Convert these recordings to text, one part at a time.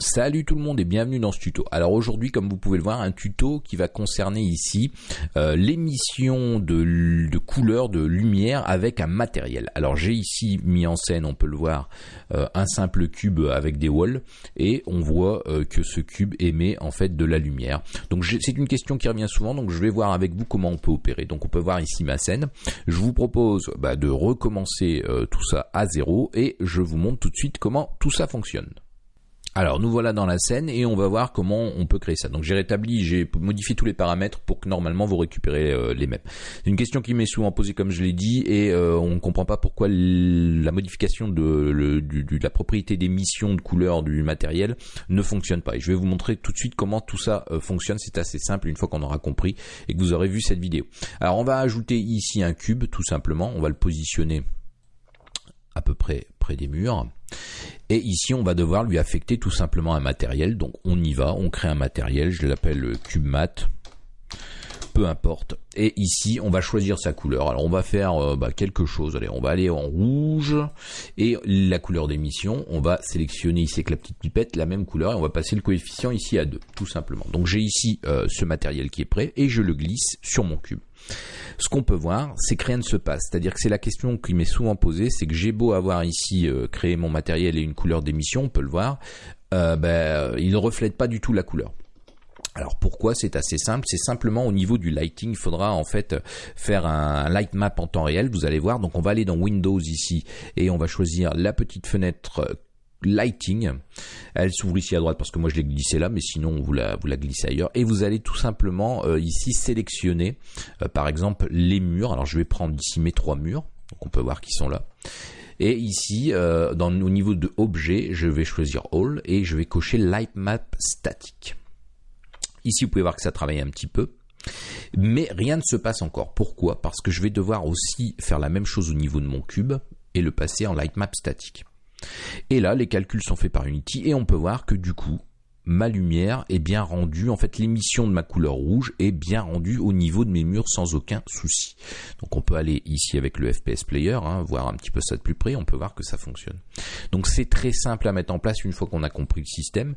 Salut tout le monde et bienvenue dans ce tuto. Alors aujourd'hui, comme vous pouvez le voir, un tuto qui va concerner ici euh, l'émission de, de couleurs, de lumière avec un matériel. Alors j'ai ici mis en scène, on peut le voir, euh, un simple cube avec des walls et on voit euh, que ce cube émet en fait de la lumière. Donc c'est une question qui revient souvent, donc je vais voir avec vous comment on peut opérer. Donc on peut voir ici ma scène. Je vous propose bah, de recommencer tout ça à zéro et je vous montre tout de suite comment tout ça fonctionne. Alors nous voilà dans la scène et on va voir comment on peut créer ça. Donc j'ai rétabli, j'ai modifié tous les paramètres pour que normalement vous récupérez euh, les mêmes. C'est une question qui m'est souvent posée comme je l'ai dit et euh, on ne comprend pas pourquoi la modification de, la propriété d'émission de couleur du matériel ne fonctionne pas. Et je vais vous montrer tout de suite comment tout ça euh, fonctionne. C'est assez simple une fois qu'on aura compris et que vous aurez vu cette vidéo. Alors on va ajouter ici un cube tout simplement. On va le positionner à peu près près des murs. Et ici, on va devoir lui affecter tout simplement un matériel. Donc on y va, on crée un matériel, je l'appelle cube mat. Peu importe. Et ici, on va choisir sa couleur. Alors on va faire euh, bah, quelque chose. Allez, on va aller en rouge. Et la couleur d'émission, on va sélectionner ici avec la petite pipette la même couleur. Et on va passer le coefficient ici à 2, tout simplement. Donc j'ai ici euh, ce matériel qui est prêt. Et je le glisse sur mon cube ce qu'on peut voir, c'est que rien ne se passe. C'est-à-dire que c'est la question qui m'est souvent posée, c'est que j'ai beau avoir ici euh, créé mon matériel et une couleur d'émission, on peut le voir, ben, il ne reflète pas du tout la couleur. Alors pourquoi C'est assez simple, c'est simplement au niveau du lighting, il faudra en fait faire un light map en temps réel, vous allez voir. Donc on va aller dans Windows ici et on va choisir la petite fenêtre Lighting. Elle s'ouvre ici à droite parce que moi je l'ai glissé là, mais sinon vous la, glissez ailleurs. Et vous allez tout simplement euh, ici sélectionner euh, par exemple les murs. Alors je vais prendre ici mes trois murs, on peut voir qu'ils sont là. Et ici, euh, au niveau de objet, je vais choisir All et je vais cocher Light Map Static. Ici, vous pouvez voir que ça travaille un petit peu. Mais rien ne se passe encore. Pourquoi? Parce que je vais devoir aussi faire la même chose au niveau de mon cube et le passer en Light Map Static. Et là, les calculs sont faits par Unity et on peut voir que du coup, ma lumière est bien rendue, en fait l'émission de ma couleur rouge est bien rendue au niveau de mes murs sans aucun souci. Donc on peut aller ici avec le FPS Player, hein, voir un petit peu ça de plus près, on peut voir que ça fonctionne. Donc c'est très simple à mettre en place une fois qu'on a compris le système.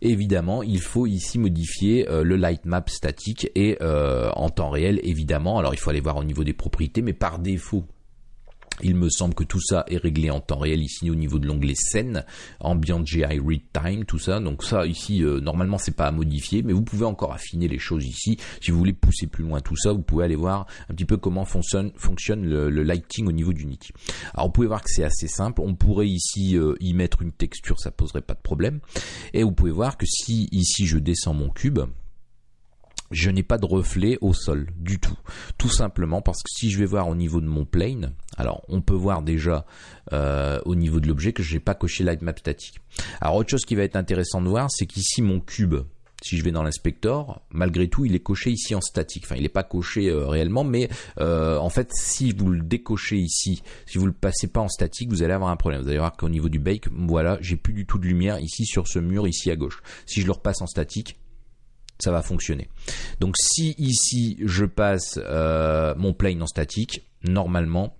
Évidemment, il faut ici modifier euh, le light map statique et euh, en temps réel évidemment. Alors il faut aller voir au niveau des propriétés, mais par défaut il me semble que tout ça est réglé en temps réel ici au niveau de l'onglet scène, ambient GI read time, tout ça. Donc ça ici euh, normalement c'est pas à modifier, mais vous pouvez encore affiner les choses ici. Si vous voulez pousser plus loin tout ça, vous pouvez aller voir un petit peu comment fonctionne, le, lighting au niveau d'Unity. Alors vous pouvez voir que c'est assez simple. On pourrait ici euh, y mettre une texture, ça poserait pas de problème. Et vous pouvez voir que si ici je descends mon cube, je n'ai pas de reflet au sol du tout. Tout simplement parce que si je vais voir au niveau de mon plane, alors on peut voir déjà euh, au niveau de l'objet que je n'ai pas coché light map statique. Alors autre chose qui va être intéressant de voir, c'est qu'ici mon cube, si je vais dans l'inspecteur, malgré tout, il est coché ici en statique. Enfin, il n'est pas coché euh, réellement, mais euh, en fait, si vous le décochez ici, si vous le passez pas en statique, vous allez avoir un problème. Vous allez voir qu'au niveau du bake, voilà, j'ai plus du tout de lumière ici sur ce mur ici à gauche. Si je le repasse en statique, ça va fonctionner. Donc si ici je passe euh, mon plane en statique, normalement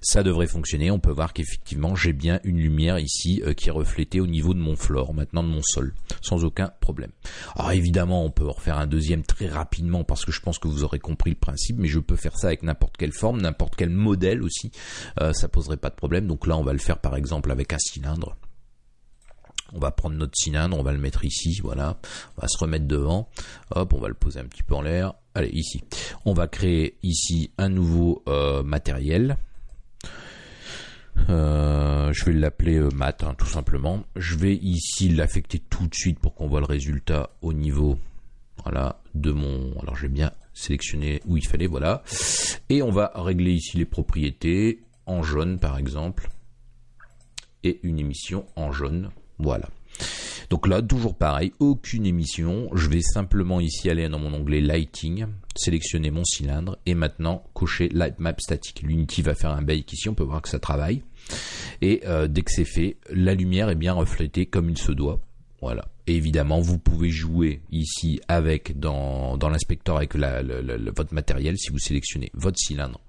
ça devrait fonctionner. On peut voir qu'effectivement j'ai bien une lumière ici euh, qui est reflétée au niveau de mon floor, maintenant de mon sol, sans aucun problème. Alors évidemment on peut refaire un deuxième très rapidement parce que je pense que vous aurez compris le principe, mais je peux faire ça avec n'importe quelle forme, n'importe quel modèle aussi, euh, ça poserait pas de problème. Donc là on va le faire par exemple avec un cylindre. On va prendre notre cylindre, on va le mettre ici, voilà. On va se remettre devant. Hop, on va le poser un petit peu en l'air. Allez, ici. On va créer ici un nouveau euh, matériel. Euh, je vais l'appeler euh, mat, hein, tout simplement. Je vais ici l'affecter tout de suite pour qu'on voit le résultat au niveau de mon... Alors j'ai bien sélectionné où il fallait, voilà. Et on va régler ici les propriétés en jaune par exemple. Et une émission en jaune. Voilà. Donc là, toujours pareil, aucune émission. Je vais simplement ici aller dans mon onglet Lighting, sélectionner mon cylindre et maintenant cocher Light Map Static. L'Unity va faire un bake ici, on peut voir que ça travaille. Et euh, dès que c'est fait, la lumière est bien reflétée comme il se doit. Voilà. Et évidemment, vous pouvez jouer ici avec dans, dans l'inspecteur avec votre matériel si vous sélectionnez votre cylindre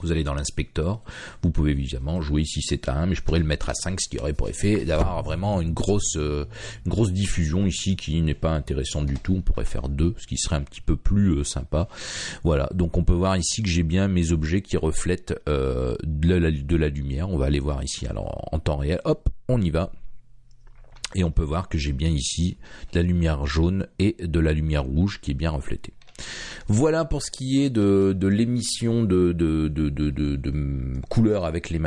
Vous allez dans l'inspecteur, vous pouvez évidemment jouer ici c'est à 1, mais je pourrais le mettre à 5, ce qui aurait pour effet d'avoir vraiment une grosse, euh, une grosse diffusion ici qui n'est pas intéressante du tout. On pourrait faire 2, ce qui serait un petit peu plus euh, sympa. Voilà, donc on peut voir ici que j'ai bien mes objets qui reflètent euh, de, la, de la lumière. On va aller voir ici alors en temps réel. Hop, on y va. Et on peut voir que j'ai bien ici de la lumière jaune et de la lumière rouge qui est bien reflétée. Voilà pour ce qui est de, l'émission de, de, couleurs avec le,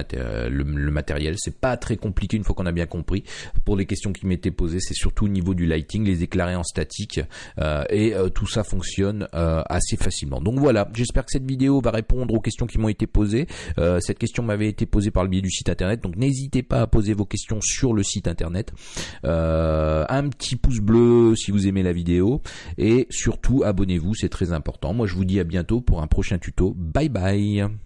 matériel. C'est pas très compliqué une fois qu'on a bien compris. Pour les questions qui m'étaient posées, c'est surtout au niveau du lighting, les éclairer en statique euh, et euh, tout ça fonctionne euh, assez facilement. Donc voilà, j'espère que cette vidéo va répondre aux questions qui m'ont été posées. cette question m'avait été posée par le biais du site internet, donc n'hésitez pas à poser vos questions sur le site internet. un petit pouce bleu si vous aimez la vidéo et surtout abonnez-vous c'est très Moi, je vous dis à bientôt pour un prochain tuto. Bye bye